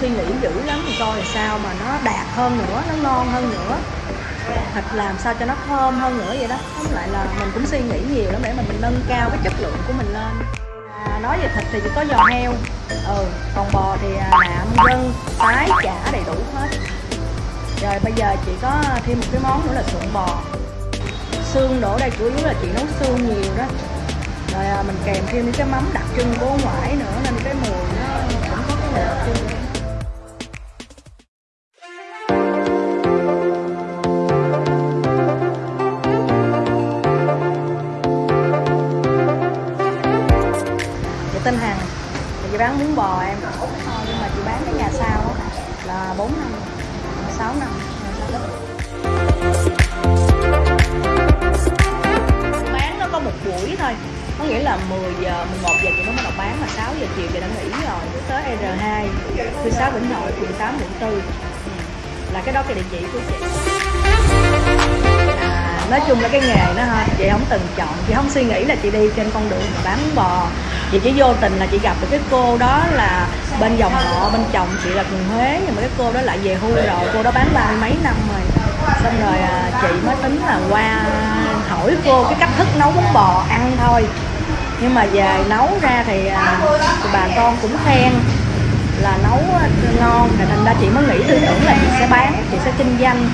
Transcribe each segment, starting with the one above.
suy nghĩ dữ lắm mình coi làm sao mà nó đạt hơn nữa nó ngon hơn nữa. Thịt làm sao cho nó thơm hơn nữa vậy đó. Tóm lại là mình cũng suy nghĩ nhiều lắm để mình nâng cao cái chất lượng của mình lên. À, nói về thịt thì chỉ có giò heo. Ừ còn bò thì à, nạm gân tái chả đầy đủ hết. Rồi bây giờ chị có thêm một cái món nữa là sụn bò. Xương đổ đây chủ yếu là chị nấu xương nhiều đó. Rồi à, mình kèm thêm những cái mắm đặc trưng của ngoại nữa nên cái mùi nó chị bán miếng bò em. Ờ, nhưng mà chị bán cái nhà sau á là 4 năm 6 năm. Bán nó có một buổi thôi. Có nghĩa là 10 giờ 11 giờ chị mới bắt đầu bán mà 6 giờ chiều chị đã nghỉ rồi. Cứ tới R2 thứ 6 Vĩnh Hội phường 8 quận 4 ừ. là cái đó cái địa chỉ của chị. À, nói chung là cái nghề nó ha chị không từng chọn. Chị không suy nghĩ là chị đi trên con đường bán bò chị chỉ vô tình là chị gặp được cái cô đó là bên dòng họ bên chồng chị là người huế nhưng mà cái cô đó lại về hưu rồi cô đó bán ba mươi mấy năm rồi. Xong rồi à, chị mới tính là qua hỏi cô cái cách thức nấu bún bò ăn thôi. Nhưng mà về nấu ra thì, à, thì bà con cũng khen là nấu ngon thì thành ra chị mới nghĩ tư tưởng là chị sẽ bán chị sẽ kinh doanh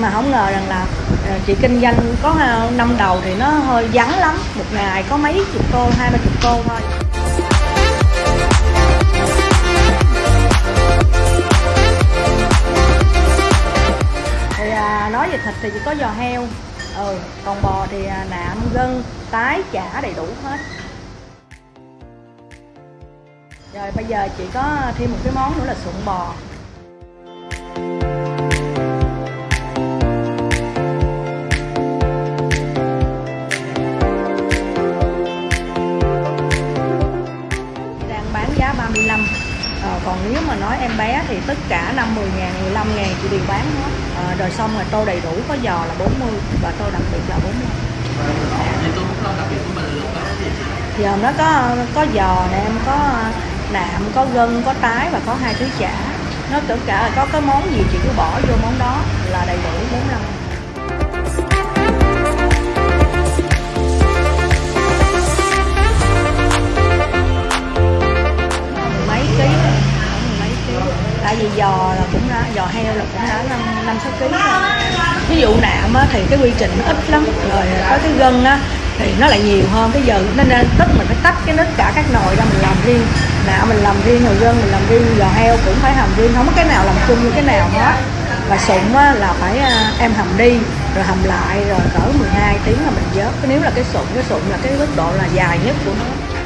mà không ngờ rằng là ờ, chị kinh doanh có ờ, năm đầu thì nó hơi vắng lắm. Một ngày có mấy chục cô hai ba chục cô thôi. Thì à, nói về thịt thì chỉ có giò heo. Ừ còn bò thì à, nạm gân tái chả đầy đủ hết. Rồi bây giờ chị có thêm một cái món nữa là sụn bò. Còn nếu mà nói em bé thì tất cả 50 ngàn 15 ngàn chị đều bán hết. À, rồi xong rồi tô đầy đủ có giò là 40 và tô đặc biệt là 40 thì tôi cũng đặc biệt của mình là có có có giò nè em có nạm có gân có tái và có hai thứ chả. Nó tất cả là có cái món gì chị cứ bỏ vô món đó là đầy đủ 45 tại vì giò là cũng đã giò heo là cũng đã năm năm sáu ký rồi. Ví dụ nạm á, thì cái quy trình nó ít lắm rồi có cái gân á thì nó lại nhiều hơn. Cái giờ nên nên tất mình phải tách cái tất cả các nồi ra mình làm riêng. Nạm mình làm riêng rồi gân mình làm riêng giò heo cũng phải hầm riêng. Không có cái nào làm chung với cái nào hết. Và sụn á, là phải à, em hầm đi rồi hầm lại rồi cỡ 12 tiếng là mình vớt. Nếu là cái sụn cái sụn là cái mức độ là dài nhất của nó.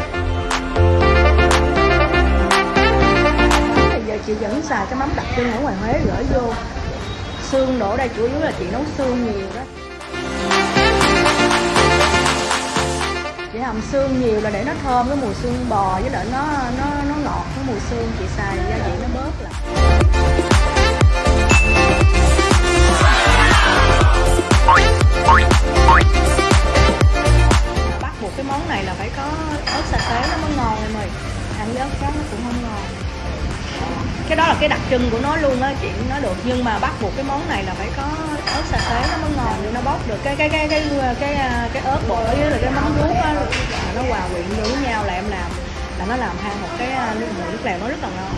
Chị vẫn xài cái mắm đặc trưng ở ngoài Huế, gửi vô. Xương đổ đây, chủ yếu là chị nấu xương nhiều đó. Chị hầm xương nhiều là để nó thơm cái mùi xương bò với lại nó nó nó ngọt cái mùi xương chị xài gia vị nó bớt lại. Bắt buộc cái món này là phải có, ớt sa tế nó mới ngon em ơi. Ăn với ớt cá nó cũng không ngon cái đó là cái đặc trưng của nó luôn á chị. Nói được nhưng mà bắt buộc cái món này là phải có ớt sa tế nó mới ngon để nó bóc được. Cái cái cái cái cái cái, à, cái ớt bột với lại cái mắm ruốc á. Nó hòa quyện với nhau là em làm là nó làm hai một cái à, nước mũi nước lèo nó rất là ngon.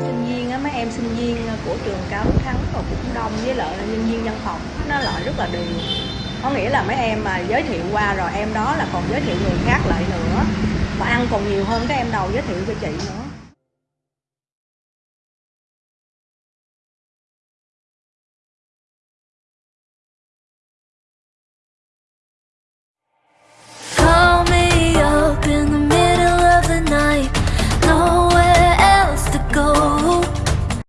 Sinh viên á mấy em sinh viên của trường cao Đức thắng rồi cũng đông với lại nhân viên văn phòng nó lại rất là đều. Có nghĩa là mấy em mà giới thiệu qua rồi em đó là còn giới thiệu người khác lại nữa mà ăn còn nhiều hơn các em đầu giới thiệu cho chị nữa.